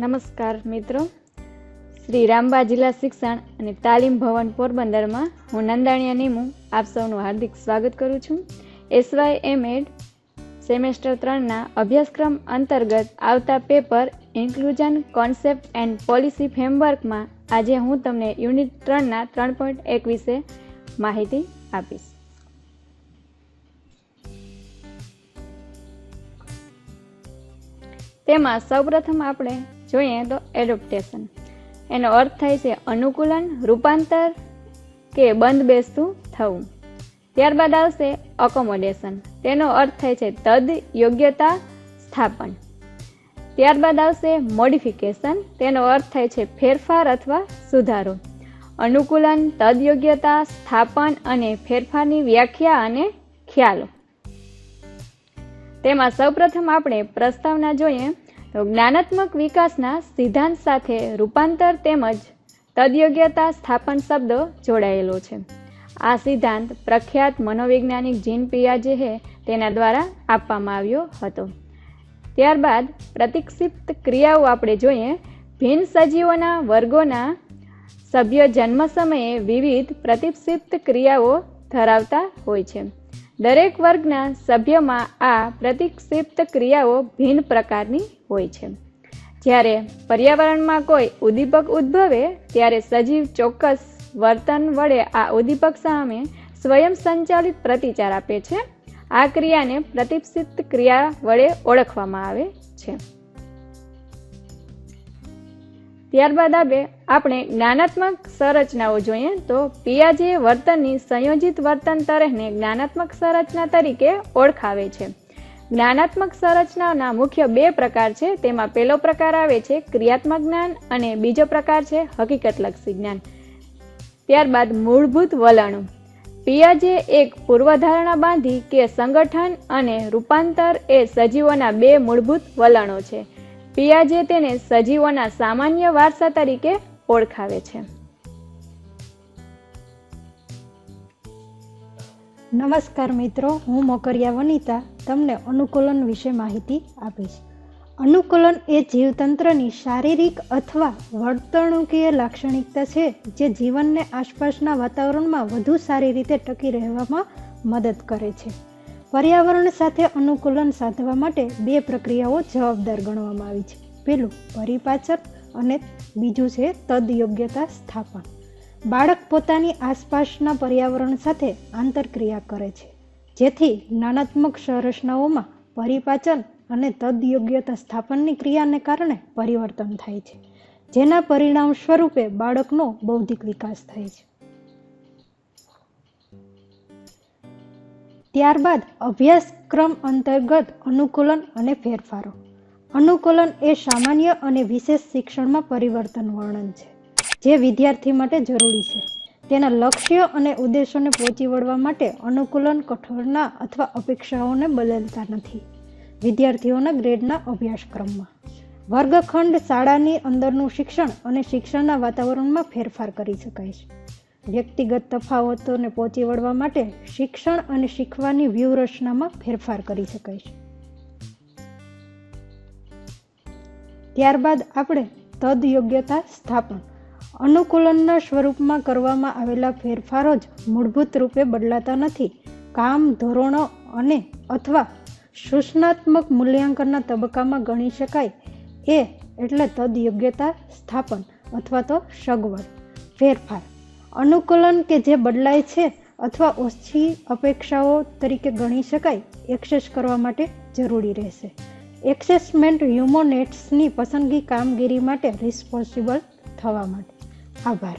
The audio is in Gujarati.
નમસ્કાર મિત્રો. શ્રી રામબા જિલ્લા શિક્ષણ અને તાલીમ ભવન પોરબંદરમાં હું નંદાણીયા નીમુ આપ સૌનું હાર્દિક સ્વાગત કરું છું. એસવાય એમ એડ સેમેસ્ટર ત્રણના અભ્યાસક્રમ અંતર્ગત આવતા paper inclusion concept and policy ફ્રેમવર્કમાં આજે હું તમને યુનિટ ત્રણના ત્રણ પોઈન્ટ એક વિશે માહિતી આપીશ. તેમાં સૌપ્રથમ આપણે જોઈએ તો એડોપ્ટેશન એનો અર્થ થાય છે અનુકૂલન, રૂપાંતર કે બંધ બેસતું થવું. ત્યારબાદ આવશે અકોમોડેશન તેનો અર્થ થાય છે તદ, યોગ્યતા, સ્થાપન. ત્યારબાદ આવશે મોડિફિકેશન તેનો અર્થ થાય છે ફેરફાર અથવા સુધારો. અનુકૂલન તદ યોગ્યતા સ્થાપન અને ફેરફારની વ્યાખ્યા અને ખ્યાલો. તેમાં સૌપ્રથમ આપણે પ્રસ્તાવના જોઈએ તો જ્ઞાનાત્મક વિકાસના સિદ્ધાંત સાથે રૂપાંતર તેમજ તદયોગ્યતા સ્થાપન શબ્દ જોડાયેલો છે. આ સિદ્ધાંત પ્રખ્યાત મનોવૈજ્ઞાનિક જીન પિયાજે હે તેના દ્વારા આપવામાં આવ્યો હતો. ત્યારબાદ પ્રતિક્ષિપ્ત ક્રિયાઓ આપણે જોઈએ. ભિન્ન સજીવોના વર્ગોના સભ્ય જન્મ સમયે વિવિધ પ્રતિક્ષિપ્ત ક્રિયાઓ ધરાવતા હોય છે. દરેક વર્ગના સભ્યમાં આ પ્રતિક્ષિપ્ત ક્રિયાઓ ભિન્ન પ્રકારની હોય છે. જ્યારે પર્યાવરણમાં કોઈ ઉદ્દીપક ઉદ્ભવે, ત્યારે સજીવ ચોક્કસ વર્તન વડે આ ઉદ્દીપક સામે સ્વયં સંચાલિત પ્રતિચાર આપે છે. આ ક્રિયાને પ્રતિક્ષિપ્ત ક્રિયા વડે ઓળખવામાં આવે છે. ત્યારબાદ આપણે આપણે જ્ઞાનાત્મક સંરચનાઓ જોઈએ તો પિયાજે વર્તનની સંયોજિત વર્તન તરહને જ્ઞાનાત્મક સંરચના તરીકે ઓળખાવે છે. જ્ઞાનાત્મક સંરચનાઓના મુખ્ય બે પ્રકાર છે, તેમાં પહેલો પ્રકાર આવે છે ક્રિયાત્મક જ્ઞાન અને બીજો પ્રકાર છે હકીકતલક્ષી જ્ઞાન. ત્યારબાદ મૂળભૂત વલણો. પિયાજે એક પૂર્વધારણા બાંધી કે સંગઠન અને રૂપાંતર એ સજીવોના બે મૂળભૂત વલણો છે. પિયાજે તેને સજીવોના સામાન્ય વારસા તરીકે ઓળખાવે છે. નમસ્કાર મિત્રો, હું મોકરિયા વનિતા તમને અનુકૂલન વિશે માહિતી આપીશ. અનુકૂલન એ જીવતંત્રની શારીરિક અથવા વર્તણૂકીય લાક્ષણિકતા છે જે જીવનને આસપાસના વાતાવરણમાં વધુ સારી રીતે ટકી રહેવામાં મદદ કરે છે. પર્યાવરણ સાથે અનુકૂલન સાધવા માટે બે પ્રક્રિયાઓ જવાબદાર ગણવામાં આવી છે. પેલું પરિપાચન અને બીજું છે તદયોગ્યતા સ્થાપન. બાળક પોતાની આસપાસના પર્યાવરણ સાથે આંતરક્રિયા કરે છે. જેથી જ્ઞાનાત્મક સંરચનાઓમાં પરિપાચન અને તદયોગ્યતા સ્થાપનની ક્રિયાને કારણે પરિવર્તન થાય છે. જેના પરિણામ સ્વરૂપે બાળકનો બૌદ્ધિક વિકાસ થાય છે. ત્યારબાદ અભ્યાસક્રમ અંતર્ગત અનુકૂલન અને ફેરફારો. અનુકૂલન એ સામાન્ય અને વિશેષ શિક્ષણમાં પરિવર્તન વર્ણન છે, જે વિદ્યાર્થી માટે જરૂરી છે. તેના લક્ષ્ય અને ઉદ્દેશોને પહોંચી વળવા માટે અનુકૂલન કઠોરના અથવા અપેક્ષાઓને બદલતા નથી. વિદ્યાર્થીઓના ગ્રેડના અભ્યાસક્રમમાં. વર્ગખંડ શાળાની અંદરનું શિક્ષણ અને શિક્ષણના વાતાવરણમાં ફેરફાર કરી શકાય છે. વ્યક્તિગત તફાવતોને પહોંચી વળવા માટે શિક્ષણ અને શીખવાની વ્યૂહરચનામાં ફેરફાર કરી શકાય છે. ત્યારબાદ આપણે તદ યોગ્યતા સ્થાપન. અનુકૂલનના સ્વરૂપમાં કરવામાં આવેલા ફેરફારો જ મૂળભૂત રૂપે બદલાતા નથી. કામ, ધોરણો અને અથવા સૂચનાત્મક મૂલ્યાંકનના તબક્કામાં ગણી શકાય. એ એટલે તદ યોગ્યતા સ્થાપન અથવા તો સગવડ, ફેરફાર. અનુકૂલન કે જે બદલાય છે અથવા ઓછી અપેક્ષાઓ તરીકે ગણી શકાય, એક્સેસ કરવા માટે જરૂરી રહેશે. એક્સેસમેન્ટ હ્યુમોનેટ્સની પસંદગી કામગીરી માટે રિસ્પોન્સિબલ થવા માટે. આભાર.